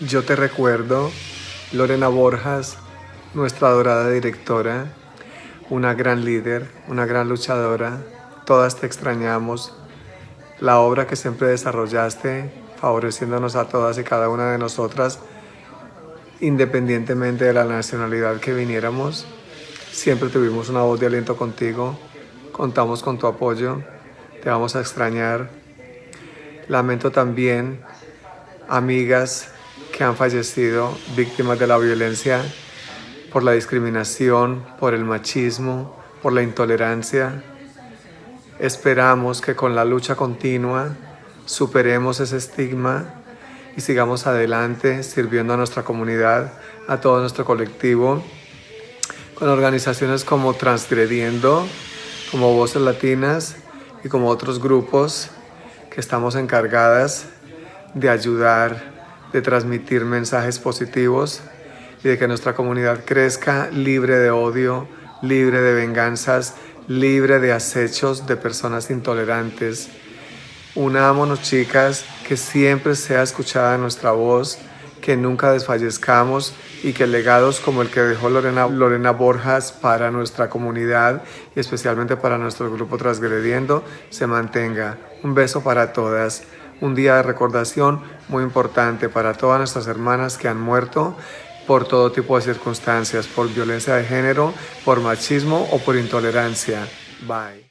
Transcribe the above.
Yo te recuerdo, Lorena Borjas, nuestra adorada directora, una gran líder, una gran luchadora. Todas te extrañamos. La obra que siempre desarrollaste, favoreciéndonos a todas y cada una de nosotras, independientemente de la nacionalidad que viniéramos, siempre tuvimos una voz de aliento contigo. Contamos con tu apoyo. Te vamos a extrañar. Lamento también amigas que han fallecido víctimas de la violencia por la discriminación, por el machismo, por la intolerancia. Esperamos que con la lucha continua superemos ese estigma y sigamos adelante sirviendo a nuestra comunidad, a todo nuestro colectivo, con organizaciones como Transgrediendo, como Voces Latinas y como otros grupos que estamos encargadas de ayudar de transmitir mensajes positivos y de que nuestra comunidad crezca libre de odio, libre de venganzas, libre de acechos de personas intolerantes. Unámonos chicas, que siempre sea escuchada nuestra voz, que nunca desfallezcamos y que legados como el que dejó Lorena, Lorena Borjas para nuestra comunidad y especialmente para nuestro grupo Transgrediendo se mantenga. Un beso para todas un día de recordación muy importante para todas nuestras hermanas que han muerto por todo tipo de circunstancias, por violencia de género, por machismo o por intolerancia. Bye.